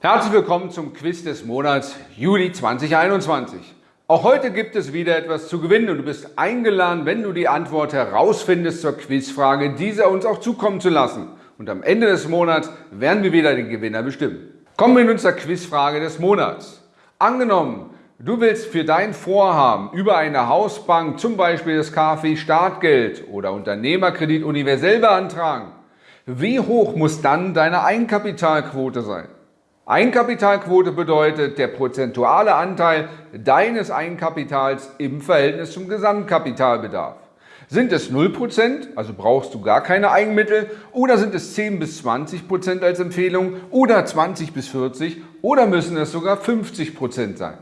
Herzlich willkommen zum Quiz des Monats Juli 2021. Auch heute gibt es wieder etwas zu gewinnen und du bist eingeladen, wenn du die Antwort herausfindest zur Quizfrage, diese uns auch zukommen zu lassen. Und am Ende des Monats werden wir wieder den Gewinner bestimmen. Kommen wir nun zur Quizfrage des Monats. Angenommen, du willst für dein Vorhaben über eine Hausbank zum Beispiel das KfW Startgeld oder Unternehmerkredit universell beantragen. Wie hoch muss dann deine Eigenkapitalquote sein? Eigenkapitalquote bedeutet der prozentuale Anteil deines Eigenkapitals im Verhältnis zum Gesamtkapitalbedarf. Sind es 0%, also brauchst du gar keine Eigenmittel, oder sind es 10 bis 20% als Empfehlung oder 20 bis 40 oder müssen es sogar 50% sein?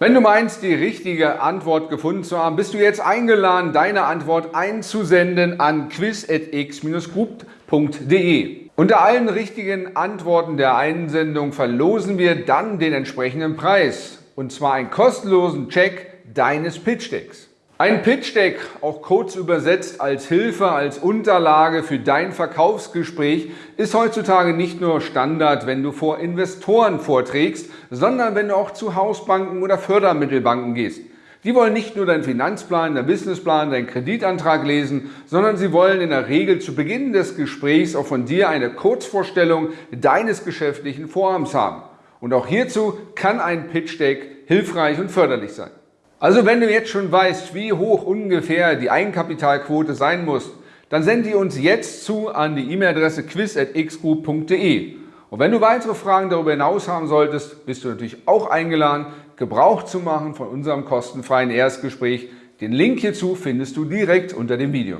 Wenn du meinst, die richtige Antwort gefunden zu haben, bist du jetzt eingeladen, deine Antwort einzusenden an quiz.x-group.de. Unter allen richtigen Antworten der Einsendung verlosen wir dann den entsprechenden Preis, und zwar einen kostenlosen Check deines Pitch Decks. Ein Pitch Deck, auch kurz übersetzt als Hilfe, als Unterlage für dein Verkaufsgespräch, ist heutzutage nicht nur Standard, wenn du vor Investoren vorträgst, sondern wenn du auch zu Hausbanken oder Fördermittelbanken gehst. Die wollen nicht nur deinen Finanzplan, deinen Businessplan, deinen Kreditantrag lesen, sondern sie wollen in der Regel zu Beginn des Gesprächs auch von dir eine Kurzvorstellung deines geschäftlichen Vorhabens haben. Und auch hierzu kann ein Pitch Deck hilfreich und förderlich sein. Also wenn du jetzt schon weißt, wie hoch ungefähr die Eigenkapitalquote sein muss, dann sende die uns jetzt zu an die E-Mail-Adresse quiz.xgroup.de. Und wenn du weitere Fragen darüber hinaus haben solltest, bist du natürlich auch eingeladen, Gebrauch zu machen von unserem kostenfreien Erstgespräch. Den Link hierzu findest du direkt unter dem Video.